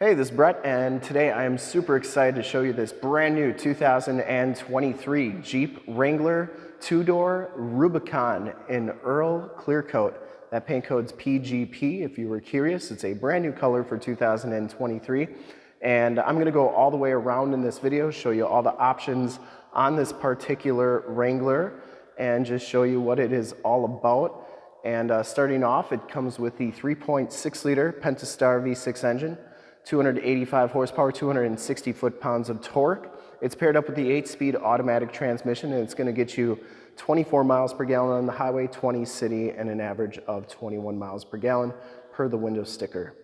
Hey, this is Brett, and today I am super excited to show you this brand new 2023 Jeep Wrangler two-door Rubicon in Earl Clear Coat. That paint code's PGP if you were curious. It's a brand new color for 2023. And I'm gonna go all the way around in this video, show you all the options on this particular Wrangler and just show you what it is all about. And uh, starting off, it comes with the 3.6 liter Pentastar V6 engine, 285 horsepower, 260 foot-pounds of torque. It's paired up with the 8-speed automatic transmission, and it's going to get you 24 miles per gallon on the highway, 20 city, and an average of 21 miles per gallon per the window sticker.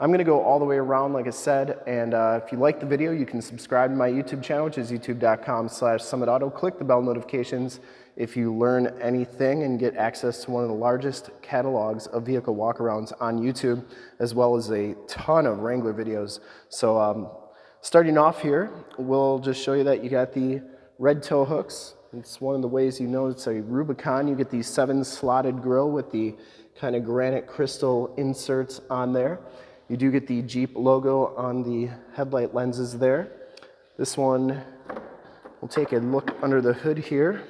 I'm to go all the way around, like I said, and uh, if you like the video, you can subscribe to my YouTube channel, which is youtube.com slash summitauto. Click the bell notifications if you learn anything and get access to one of the largest catalogs of vehicle walkarounds on YouTube, as well as a ton of Wrangler videos. So um, starting off here, we'll just show you that you got the red tow hooks. It's one of the ways you know it's a Rubicon. You get the seven slotted grill with the kind of granite crystal inserts on there. You do get the Jeep logo on the headlight lenses there. This one, we'll take a look under the hood here.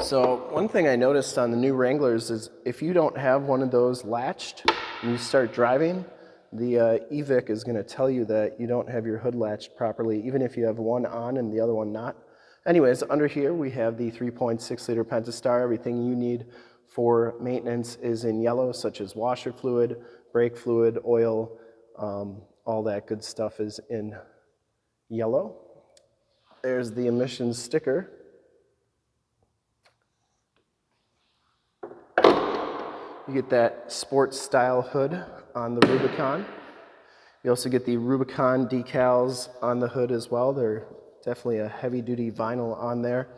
So one thing I noticed on the new Wranglers is if you don't have one of those latched and you start driving, the uh, EVIC is going to tell you that you don't have your hood latched properly, even if you have one on and the other one not. Anyways, under here we have the 3.6 liter Pentastar. Everything you need for maintenance is in yellow, such as washer fluid, brake fluid, oil, um, all that good stuff is in yellow. There's the emissions sticker. You get that sports style hood on the Rubicon. You also get the Rubicon decals on the hood as well. They're definitely a heavy duty vinyl on there.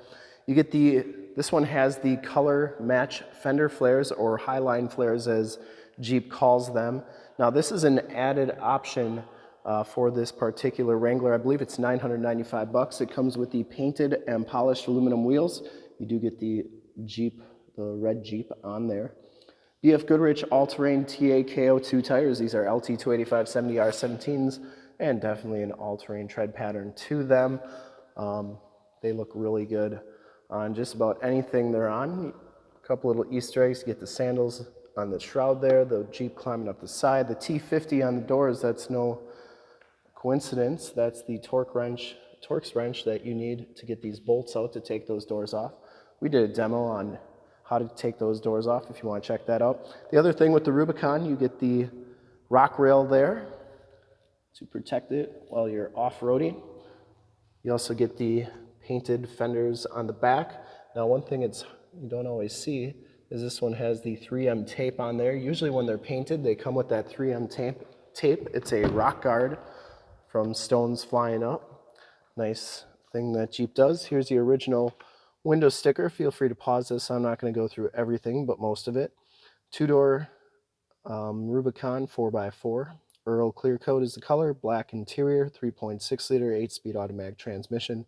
You get the, this one has the color match fender flares or highline flares as Jeep calls them. Now this is an added option uh, for this particular Wrangler. I believe it's 995 bucks. It comes with the painted and polished aluminum wheels. You do get the Jeep, the red Jeep on there. BF Goodrich all-terrain T/A KO2 tires. These are LT285-70R17s and definitely an all-terrain tread pattern to them. Um, they look really good on just about anything they're on. A couple little Easter eggs, get the sandals on the shroud there, the Jeep climbing up the side. The T50 on the doors, that's no coincidence. That's the torque wrench, Torx wrench that you need to get these bolts out to take those doors off. We did a demo on how to take those doors off if you want to check that out. The other thing with the Rubicon, you get the rock rail there to protect it while you're off-roading. You also get the painted fenders on the back. Now one thing it's you don't always see is this one has the 3M tape on there. Usually when they're painted, they come with that 3M tape. tape. It's a rock guard from Stones Flying Up. Nice thing that Jeep does. Here's the original window sticker. Feel free to pause this. I'm not going to go through everything, but most of it. Two-door um, Rubicon 4x4. Earl Clear Coat is the color. Black interior, 3.6 liter, 8-speed automatic transmission.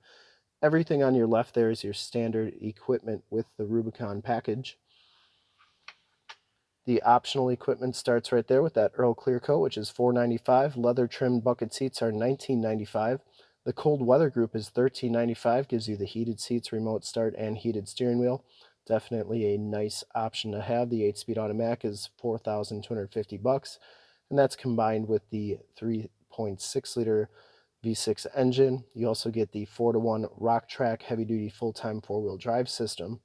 Everything on your left there is your standard equipment with the Rubicon package. The optional equipment starts right there with that Earl Clear Coat, which is 495. Leather trimmed bucket seats are $19.95. The cold weather group is $13.95, gives you the heated seats, remote start, and heated steering wheel. Definitely a nice option to have. The 8-speed automatic is 4250 bucks, and that's combined with the 3.6 liter V6 engine. You also get the 4 to 1 Rock-Trac heavy duty full time four wheel drive system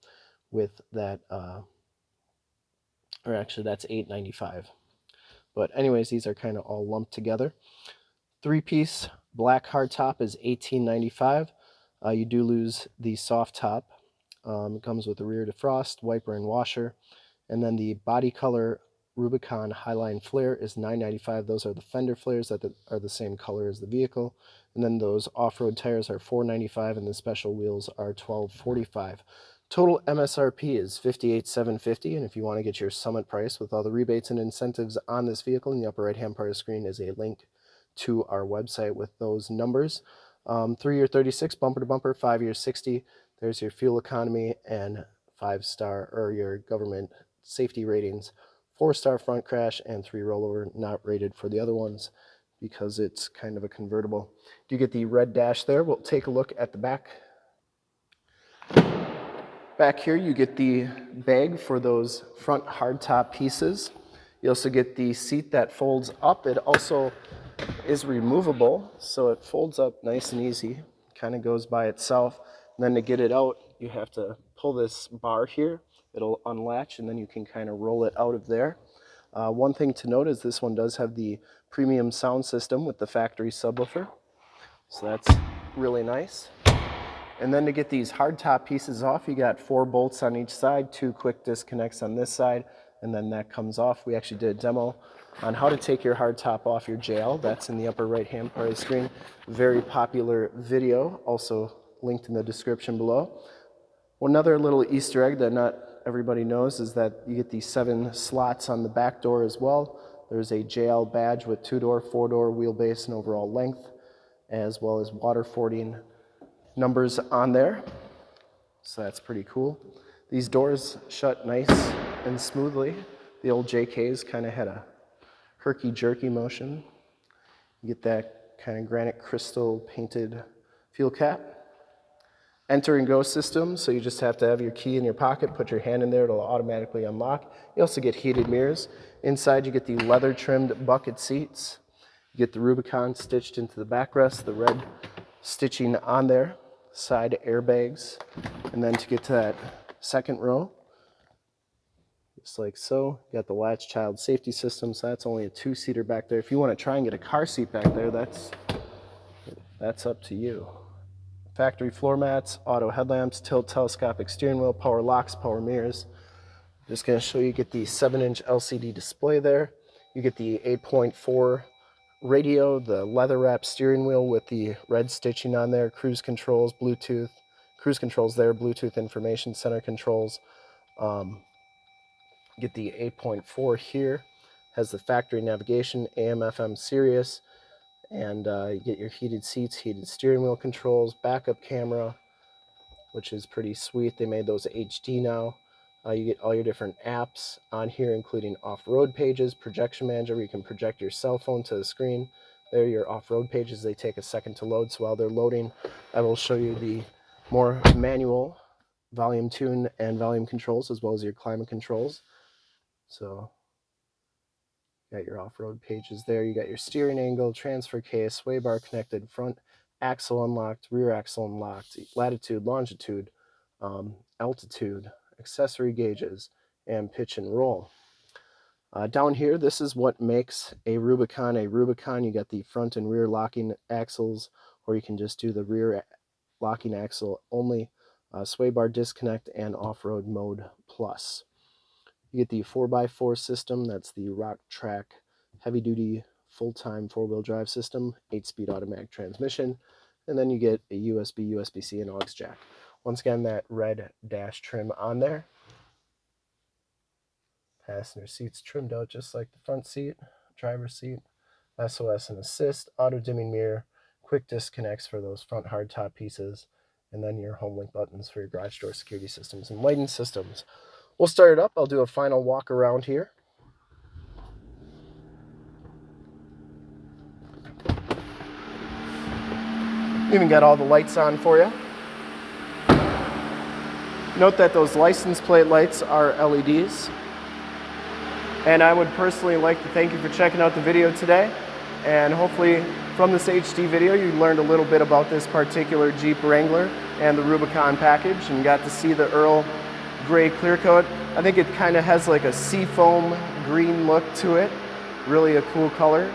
with that uh, or actually that's 8.95 but anyways these are kind of all lumped together three piece black hardtop is 18.95 uh, you do lose the soft top um, it comes with a rear defrost wiper and washer and then the body color Rubicon Highline Flare is 9.95. Those are the fender flares that are the same color as the vehicle. And then those off-road tires are 4.95 and the special wheels are 12.45. Total MSRP is 58,750, and if you want to get your summit price with all the rebates and incentives on this vehicle, in the upper right-hand part of the screen is a link to our website with those numbers. Um, three-year 36, bumper to bumper, five-year 60. There's your fuel economy and five-star or your government safety ratings four star front crash and three rollover, not rated for the other ones because it's kind of a convertible. Do you get the red dash there. We'll take a look at the back. Back here you get the bag for those front hardtop pieces. You also get the seat that folds up. It also is removable, so it folds up nice and easy. Kind of goes by itself. And then to get it out, you have to pull this bar here. It'll unlatch, and then you can kind of roll it out of there. Uh, one thing to note is this one does have the premium sound system with the factory subwoofer. So that's really nice. And then to get these hard top pieces off, you got four bolts on each side, two quick disconnects on this side, and then that comes off. We actually did a demo on how to take your hard top off your JL. That's in the upper right hand part of the screen. Very popular video, also linked in the description below. Another little Easter egg that not everybody knows is that you get these seven slots on the back door as well. There's a JL badge with two-door, four-door wheelbase and overall length, as well as water fording numbers on there. So that's pretty cool. These doors shut nice and smoothly. The old JKs kind of had a herky-jerky motion. You get that kind of granite crystal painted fuel cap. Enter and go system, so you just have to have your key in your pocket, put your hand in there, it'll automatically unlock. You also get heated mirrors. Inside you get the leather trimmed bucket seats. You get the Rubicon stitched into the backrest, the red stitching on there, side airbags. And then to get to that second row, just like so, got the latch child safety system, so that's only a two-seater back there. If you want to try and get a car seat back there, that's, that's up to you factory floor mats, auto headlamps, tilt telescopic steering wheel, power locks, power mirrors. Just gonna show you get the seven inch LCD display there. You get the 8.4 radio, the leather wrap steering wheel with the red stitching on there, cruise controls, Bluetooth, cruise controls there, Bluetooth information center controls. Um, get the 8.4 here, has the factory navigation, AM, FM, Sirius, and uh, you get your heated seats, heated steering wheel controls, backup camera, which is pretty sweet. They made those HD now. Uh, you get all your different apps on here, including off-road pages, projection manager, where you can project your cell phone to the screen. There are your off-road pages. They take a second to load, so while they're loading, I will show you the more manual volume tune and volume controls, as well as your climate controls. So got your off-road pages there. You got your steering angle, transfer case, sway bar connected, front axle unlocked, rear axle unlocked, latitude, longitude, um, altitude, accessory gauges, and pitch and roll. Uh, down here, this is what makes a Rubicon a Rubicon. You got the front and rear locking axles, or you can just do the rear locking axle only, uh, sway bar disconnect, and off-road mode plus. You get the 4x4 system, that's the Rock Track heavy duty full-time four-wheel drive system, 8-speed automatic transmission, and then you get a USB, USB-C, and aux jack. Once again, that red dash trim on there. Passenger seats trimmed out just like the front seat, driver's seat, SOS and assist, auto dimming mirror, quick disconnects for those front hardtop pieces, and then your HomeLink buttons for your garage door security systems and lighting systems. We'll start it up. I'll do a final walk around here. Even got all the lights on for you. Note that those license plate lights are LEDs. And I would personally like to thank you for checking out the video today. And hopefully from this HD video, you learned a little bit about this particular Jeep Wrangler and the Rubicon package and got to see the Earl gray clear coat. I think it kind of has like a seafoam green look to it. Really a cool color.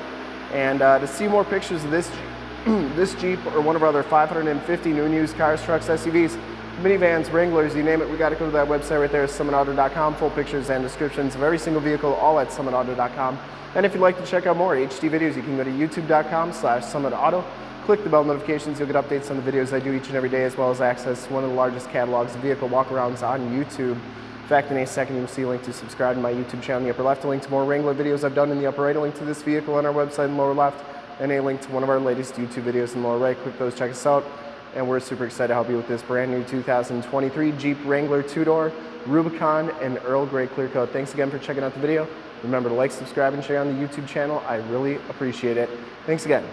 And uh, to see more pictures of this, this Jeep or one of our other 550 new and used cars, trucks, SUVs, minivans, Wranglers, you name it, we got to go to that website right there, summitauto.com. Full pictures and descriptions of every single vehicle, all at summitauto.com. And if you'd like to check out more HD videos, you can go to youtube.com slash summitauto. Click the bell notifications, you'll get updates on the videos I do each and every day, as well as access one of the largest catalogs of vehicle walkarounds on YouTube. In fact, in a second, you'll see a link to subscribe to my YouTube channel in the upper left, a link to more Wrangler videos I've done in the upper right, a link to this vehicle on our website in the lower left, and a link to one of our latest YouTube videos in the lower right. Click those, check us out. And we're super excited to help you with this brand new 2023 Jeep Wrangler two-door, Rubicon, and Earl Grey Clear Coat. Thanks again for checking out the video. Remember to like, subscribe, and share on the YouTube channel. I really appreciate it. Thanks again.